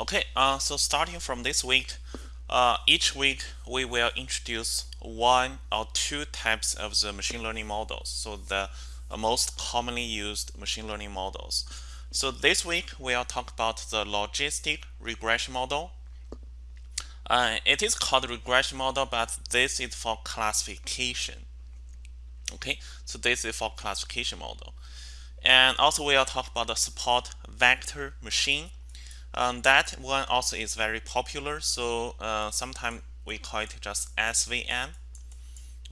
Okay, uh, so starting from this week, uh, each week we will introduce one or two types of the machine learning models. So the uh, most commonly used machine learning models. So this week we'll talk about the logistic regression model. Uh, it is called regression model, but this is for classification. Okay, so this is for classification model. And also we'll talk about the support vector machine um, that one also is very popular. So uh, sometimes we call it just SVM.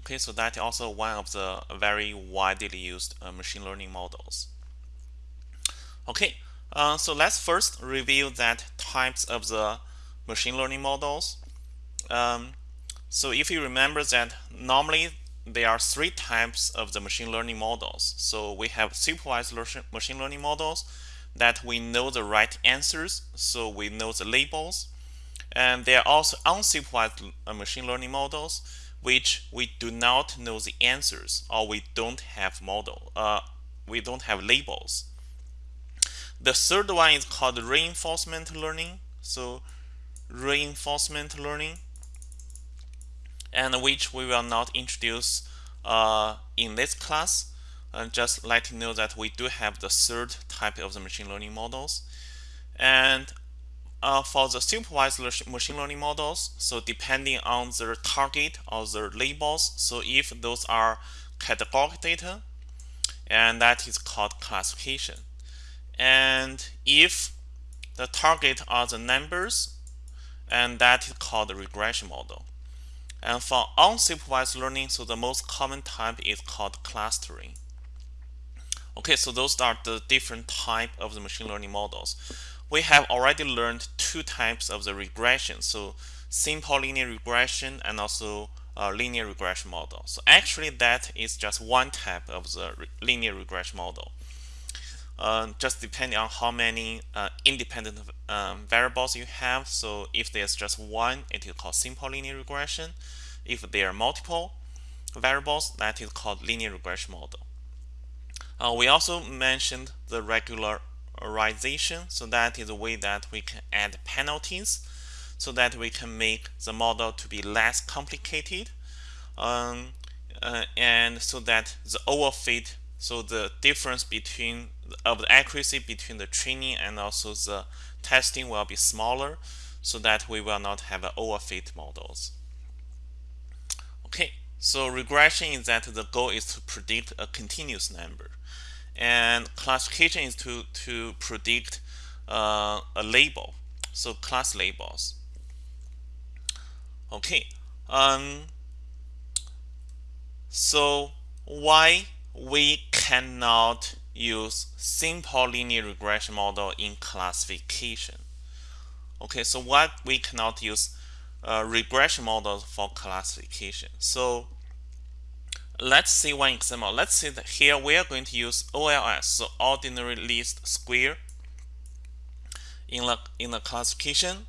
Okay, so that also one of the very widely used uh, machine learning models. Okay, uh, so let's first review that types of the machine learning models. Um, so if you remember that normally there are three types of the machine learning models. So we have supervised machine learning models, that we know the right answers, so we know the labels. And there are also unsupervised uh, machine learning models, which we do not know the answers or we don't have model, uh, we don't have labels. The third one is called reinforcement learning. So reinforcement learning, and which we will not introduce uh, in this class and just let you know that we do have the third type of the machine learning models. And uh, for the supervised machine learning models, so depending on their target or their labels, so if those are categorical data, and that is called classification. And if the target are the numbers, and that is called the regression model. And for unsupervised learning, so the most common type is called clustering. Okay, so those are the different type of the machine learning models. We have already learned two types of the regression. So simple linear regression and also uh, linear regression model. So actually that is just one type of the re linear regression model. Uh, just depending on how many uh, independent um, variables you have. So if there's just one, it is called simple linear regression. If there are multiple variables, that is called linear regression model. Uh, we also mentioned the regularization. So that is a way that we can add penalties so that we can make the model to be less complicated. Um, uh, and so that the overfit, so the difference between of the accuracy between the training and also the testing will be smaller so that we will not have overfit models. So regression is that the goal is to predict a continuous number. And classification is to to predict uh, a label. So class labels. Okay um, so why we cannot use simple linear regression model in classification? Okay so why we cannot use uh, regression models for classification so Let's see one example. Let's see that here we are going to use OLS, so ordinary least square, in the in the classification.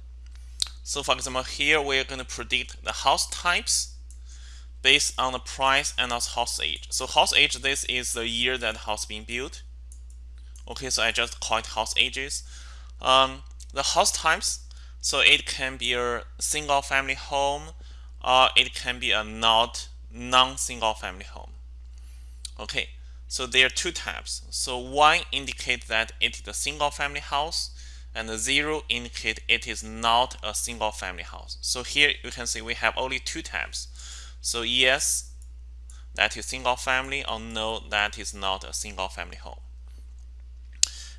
So for example, here we are going to predict the house types based on the price and also house age. So house age, this is the year that house being built. Okay, so I just call it house ages. Um, the house types, so it can be a single family home, or it can be a not non-single family home. Okay, so there are two types. So one indicate that it is a single family house and zero indicate it is not a single family house. So here you can see we have only two types. So yes, that is single family or no, that is not a single family home.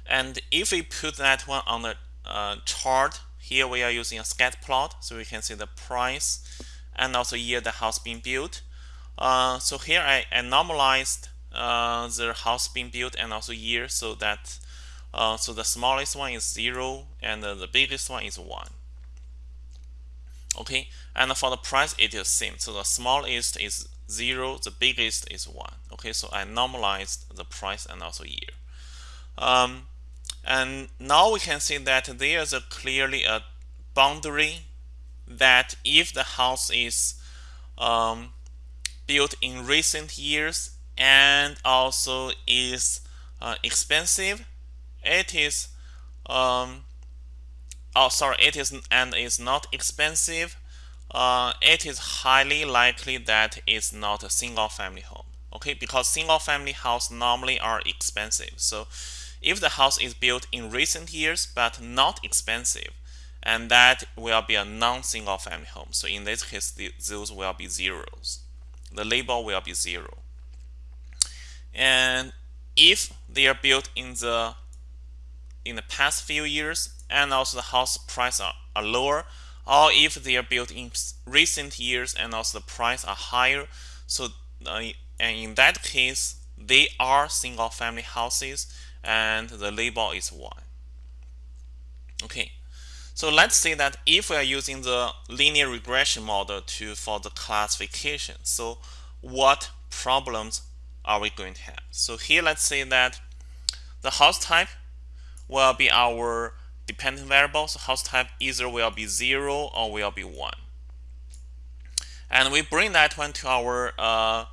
And if we put that one on the uh, chart, here we are using a scatter plot, so we can see the price and also year the house being built. Uh, so here I, I normalized uh, the house being built and also year so that uh, so the smallest one is 0 and the biggest one is 1 okay? And for the price it is same. So the smallest is 0 the biggest is 1 okay? So I normalized the price and also year. Um, and now we can see that there's a clearly a boundary that if the house is um, built in recent years and also is uh, expensive it is um, oh sorry it is and is not expensive uh, it is highly likely that it's not a single family home okay? Because single family house normally are expensive. So if the house is built in recent years but not expensive and that will be a non-single family home. So in this case the, those will be zeros. The label will be zero. And if they are built in the in the past few years and also the house price are, are lower or if they are built in recent years and also the price are higher so uh, and in that case they are single family houses and the label is 1 okay so let's say that if we are using the linear regression model to for the classification so what problems are we going to have so here let's say that the house type will be our dependent variable. So house type either will be 0 or will be 1. And we bring that one to our uh,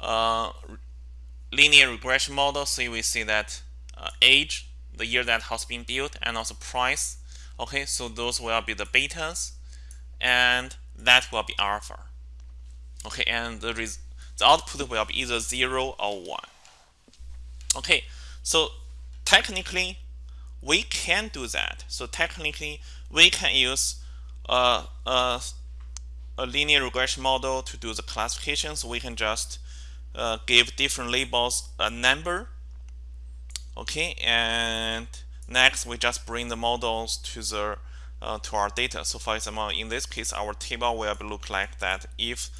uh, linear regression model. So we see that uh, age, the year that house being built, and also price. Okay, so those will be the betas, and that will be alpha. Okay, and the, the output will be either 0 or 1. Okay, so technically we can do that. So technically, we can use a, a, a linear regression model to do the classification. So we can just uh, give different labels a number. Okay, and next we just bring the models to the uh, to our data. So for example, in this case, our table will look like that. If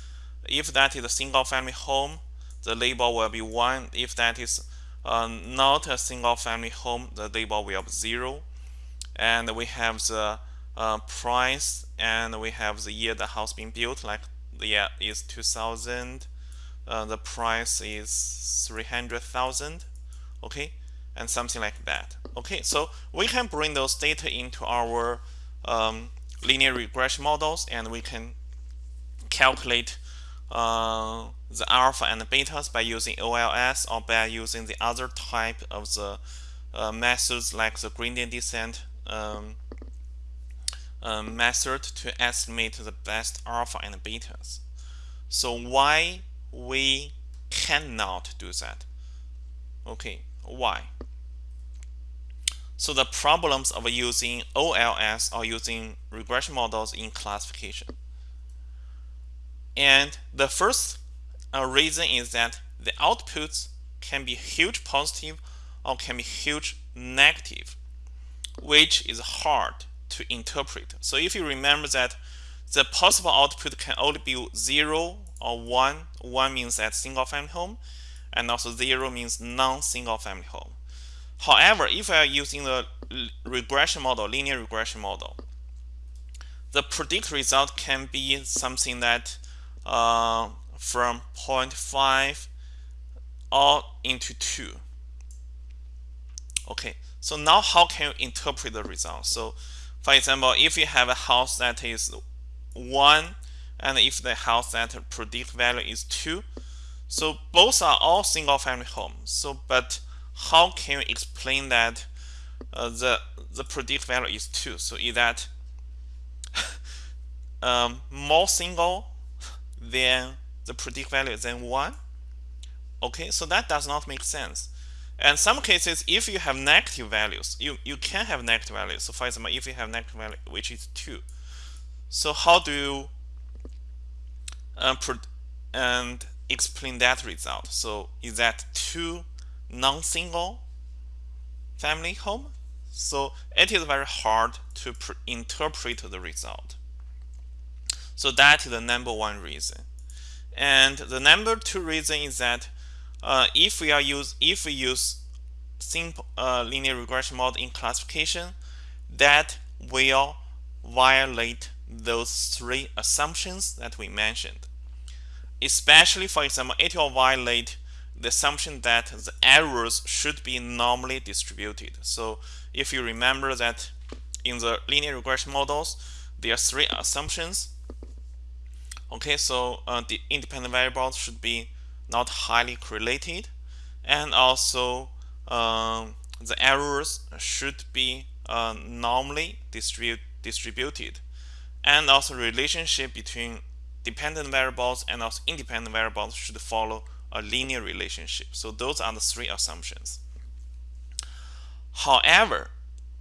if that is a single family home, the label will be one. If that is uh, not a single family home, the label will be 0. And we have the uh, price and we have the year the house being built, like the year is 2000. Uh, the price is 300,000. Okay, and something like that. Okay, so we can bring those data into our um, linear regression models and we can calculate uh, the alpha and the betas by using OLS or by using the other type of the uh, methods like the gradient descent um, uh, method to estimate the best alpha and betas. So why we cannot do that? Okay, why? So the problems of using OLS or using regression models in classification. And the first uh, reason is that the outputs can be huge positive or can be huge negative, which is hard to interpret. So if you remember that the possible output can only be 0 or 1, 1 means that single family home, and also 0 means non-single family home. However, if we are using the regression model, linear regression model, the predict result can be something that uh, from 0.5 all into 2. Okay, so now how can you interpret the result? So for example, if you have a house that is 1 and if the house that predict value is 2, so both are all single family homes. So but how can you explain that uh, the the predict value is 2? So is that um, more single then the predict value is then 1. Okay, so that does not make sense. And some cases, if you have negative values, you, you can have negative values. So for example, if you have negative value, which is 2. So how do you uh, and explain that result? So is that 2 non-single family home? So it is very hard to interpret the result. So that is the number one reason. And the number two reason is that uh, if we are use if we use simple uh, linear regression model in classification, that will violate those three assumptions that we mentioned. Especially, for example, it will violate the assumption that the errors should be normally distributed. So if you remember that in the linear regression models, there are three assumptions. Okay, so uh, the independent variables should be not highly correlated, and also um, the errors should be uh, normally distribu distributed. And also relationship between dependent variables and also independent variables should follow a linear relationship. So those are the three assumptions. However,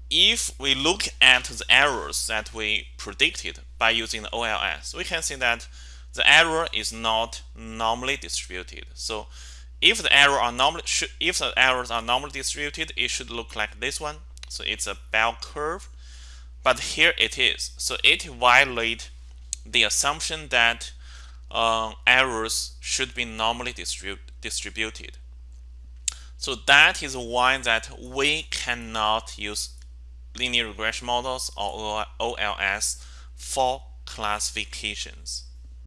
if we look at the errors that we predicted by using the OLS, we can see that the error is not normally distributed. So if the error are normally if the errors are normally distributed, it should look like this one. So it's a bell curve, but here it is. So it violates the assumption that uh, errors should be normally distrib distributed. So that is why that we cannot use linear regression models or OLS for classifications.